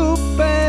brillar,